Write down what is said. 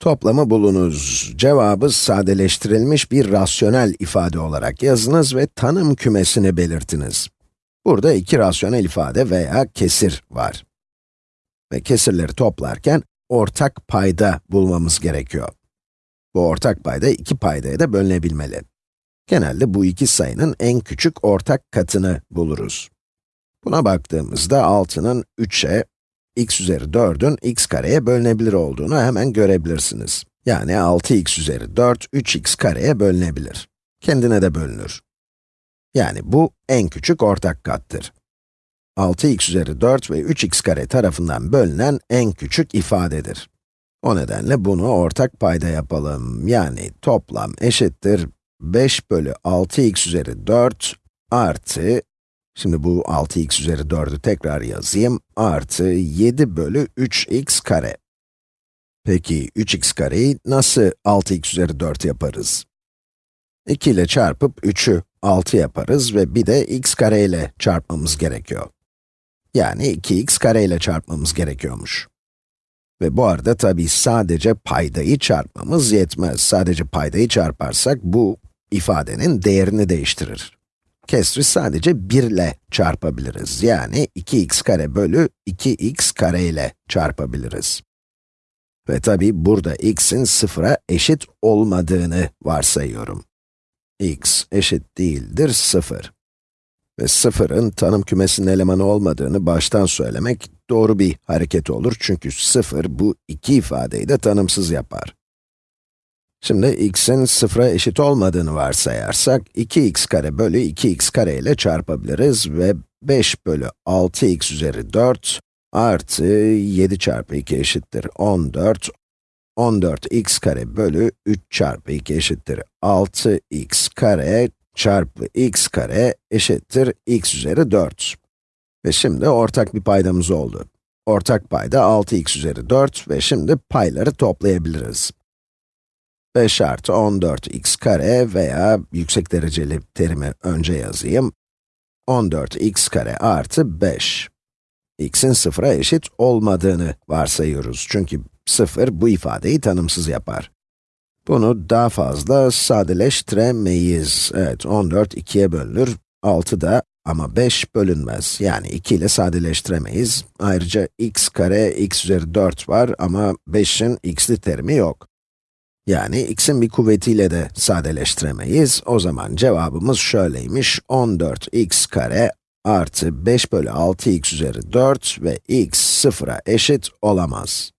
Toplamı bulunuz. Cevabı sadeleştirilmiş bir rasyonel ifade olarak yazınız ve tanım kümesini belirtiniz. Burada iki rasyonel ifade veya kesir var. Ve kesirleri toplarken ortak payda bulmamız gerekiyor. Bu ortak payda iki paydaya da bölünebilmeli. Genelde bu iki sayının en küçük ortak katını buluruz. Buna baktığımızda 6'nın 3'e, x üzeri 4'ün x kareye bölünebilir olduğunu hemen görebilirsiniz. Yani 6x üzeri 4, 3x kareye bölünebilir. Kendine de bölünür. Yani bu en küçük ortak kattır. 6x üzeri 4 ve 3x kare tarafından bölünen en küçük ifadedir. O nedenle bunu ortak payda yapalım. Yani toplam eşittir 5 bölü 6x üzeri 4 artı, şimdi bu 6x üzeri 4'ü tekrar yazayım, artı 7 bölü 3x kare. Peki 3x kareyi nasıl 6x üzeri 4 yaparız? 2 ile çarpıp 3'ü 6 yaparız ve bir de x kare ile çarpmamız gerekiyor. Yani 2x kare ile çarpmamız gerekiyormuş. Ve bu arada tabii sadece paydayı çarpmamız yetmez. Sadece paydayı çarparsak bu ifadenin değerini değiştirir. Kesri sadece 1 ile çarpabiliriz. Yani 2x kare bölü 2x kare ile çarpabiliriz. Ve tabii burada x'in sıfıra eşit olmadığını varsayıyorum. x eşit değildir 0. Ve sıfırın tanım kümesinin elemanı olmadığını baştan söylemek doğru bir hareket olur çünkü 0 bu iki ifadeyi de tanımsız yapar. Şimdi x'in sıfıra eşit olmadığını varsayarsak, 2x kare bölü 2x kare ile çarpabiliriz ve 5 bölü 6x üzeri 4 artı 7 çarpı 2 eşittir 14, 14x kare bölü 3 çarpı 2 eşittir 6x kare çarpı x kare eşittir x üzeri 4. Ve şimdi ortak bir paydamız oldu. Ortak payda 6x üzeri 4 ve şimdi payları toplayabiliriz. 5 artı 14x kare veya yüksek dereceli terimi önce yazayım. 14x kare artı 5. x'in sıfıra eşit olmadığını varsayıyoruz. Çünkü 0 bu ifadeyi tanımsız yapar. Bunu daha fazla sadeleştiremeyiz. Evet, 14 2'ye bölünür, 6 da ama 5 bölünmez. Yani 2 ile sadeleştiremeyiz. Ayrıca x kare x üzeri 4 var ama 5'in x'li terimi yok. Yani x'in bir kuvvetiyle de sadeleştiremeyiz. O zaman cevabımız şöyleymiş, 14x kare artı 5 bölü 6x üzeri 4 ve x sıfıra eşit olamaz.